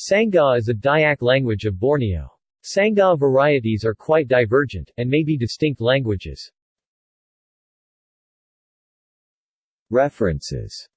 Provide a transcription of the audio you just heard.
Sangha is a Dayak language of Borneo. Sangha varieties are quite divergent, and may be distinct languages. References